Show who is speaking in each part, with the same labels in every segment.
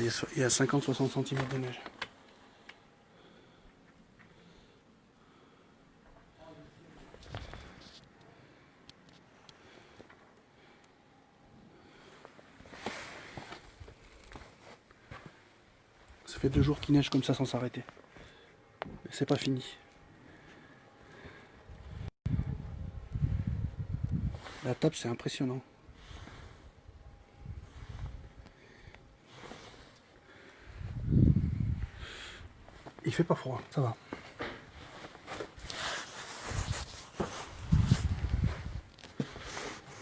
Speaker 1: Il y a 50-60 cm de neige. Ça fait deux jours qu'il neige comme ça sans s'arrêter. Mais c'est pas fini. La table, c'est impressionnant. Il fait pas froid, ça va.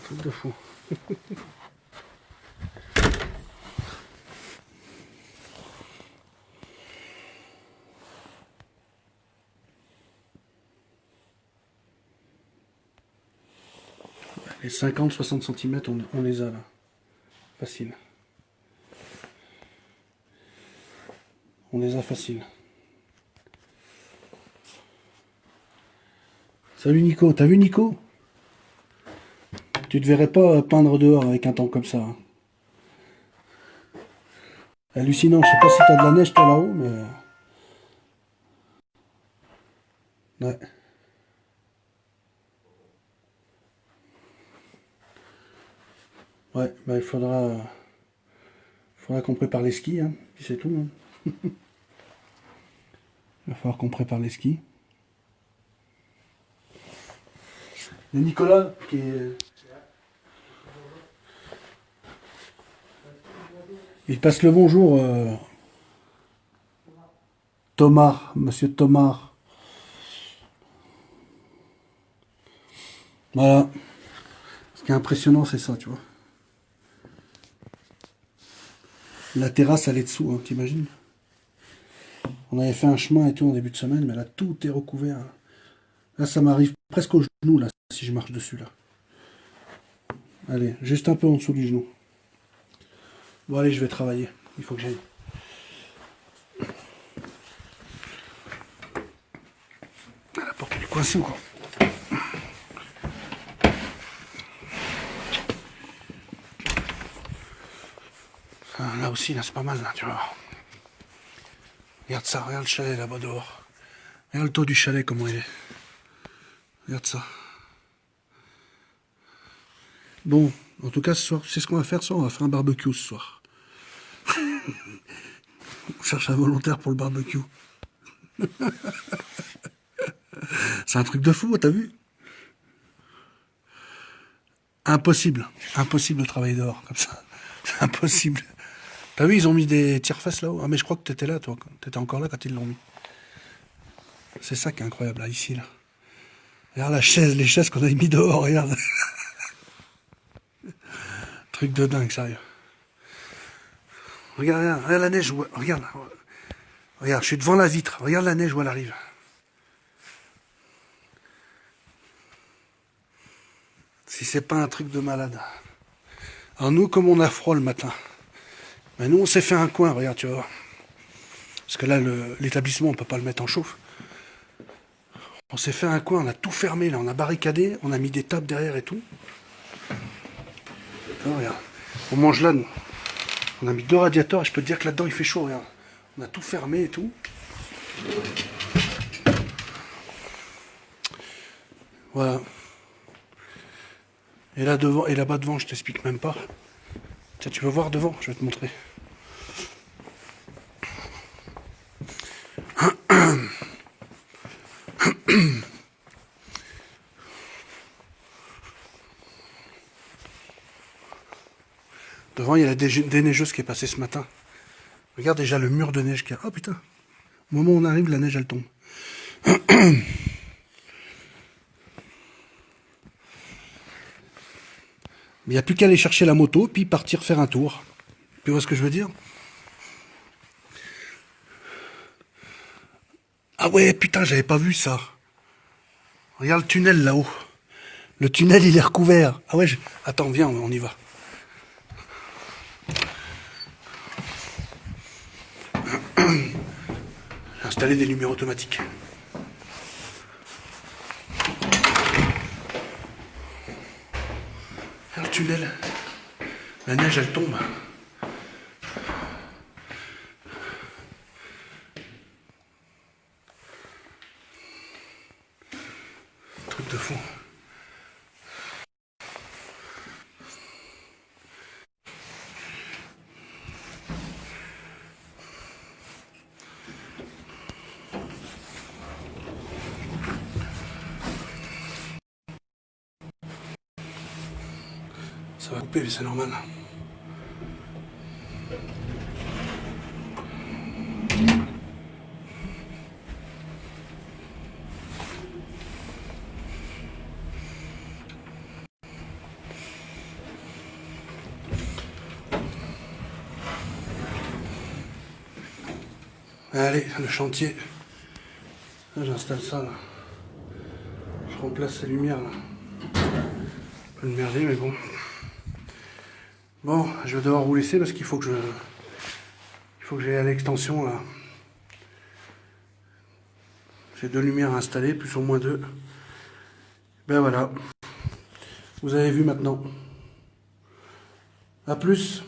Speaker 1: Truc de fou. Les 50-60 cm, on, on les a là. Facile. On les a facile. Salut Nico, t'as vu Nico? Tu te verrais pas peindre dehors avec un temps comme ça. hein. Hallucinant, je sais pas si t'as de la neige toi là-haut, mais... Ouais. Ouais, bah il faudra... faudra qu'on prépare les skis, hein, c'est tout. hein. il va falloir qu'on prépare les skis. Nicolas, qui est... Il passe le bonjour. euh, Thomas, monsieur Thomas. Voilà. Ce qui est impressionnant, c'est ça, tu vois. La terrasse, elle est dessous, hein, t'imagines? On avait fait un chemin et tout en début de semaine, mais là, tout est recouvert. Là, ça m'arrive presque au genou, là, si je marche dessus, là. Allez, juste un peu en dessous du genou. Bon, allez, je vais travailler. Il faut que j'aille. La porte elle est coincée ou quoi Ah, Là aussi, là, c'est pas mal, là, tu vois. Regarde ça, regarde le chalet là-bas dehors. Regarde le toit du chalet, comment il est. Regarde ça. Bon, en tout cas, ce soir, c'est ce qu'on va faire ce soir. On va faire un barbecue ce soir. on cherche un volontaire pour le barbecue. c'est un truc de fou, t'as vu? Impossible. Impossible de travailler dehors comme ça. C'est impossible. T'as vu, ils ont mis des tire-fesses là-haut. Ah, mais je crois que t'étais là, toi. T'étais encore là quand ils l'ont mis. C'est ça qui est incroyable, là, ici, là. Regarde la chaise, les chaises qu'on a mis dehors, regarde. Truc de dingue, sérieux. Regarde, regarde, regarde la neige, regarde. Regarde, je suis devant la vitre. Regarde la neige où elle arrive. Si c'est pas un truc de malade. Alors nous, comme on a froid le matin, ben nous on s'est fait un coin, regarde, tu vois. Parce que là, l'établissement, on peut pas le mettre en chauffe. On s'est fait un coin, on a tout fermé, là, on a barricadé, on a mis des tables derrière et tout. On mange là. On a mis deux radiateurs et je peux te dire que là-dedans il fait chaud, regarde. On a tout fermé et tout. Voilà. Et là devant et là-bas devant, je t'explique même pas. Tiens, tu veux voir devant Je vais te montrer. Devant, il y a la dé- déneigeuse qui est passée ce matin. Regarde déjà le mur de neige qu'il y a. Oh putain. Au moment où on arrive, la neige elle tombe. Mais il n'y a plus qu'à aller chercher la moto, puis partir faire un tour. Tu vois ce que je veux dire? Ah ouais, putain, j'avais pas vu ça. Regarde le tunnel là-haut. Le tunnel, il est recouvert. Ah ouais, attends, viens, on y va. installer des lumières automatiques. Alors, le tunnel, la neige elle tombe. Truc de fou. Ça va couper, mais c'est normal. Allez, le chantier. J'installe ça là. Je remplace ces lumières là. Peu de mais bon. Bon, je vais devoir vous laisser parce qu'il faut que je. Il faut que j'aille à l'extension là. J'ai deux lumières installées, plus ou moins deux. Ben voilà. Vous avez vu maintenant. A plus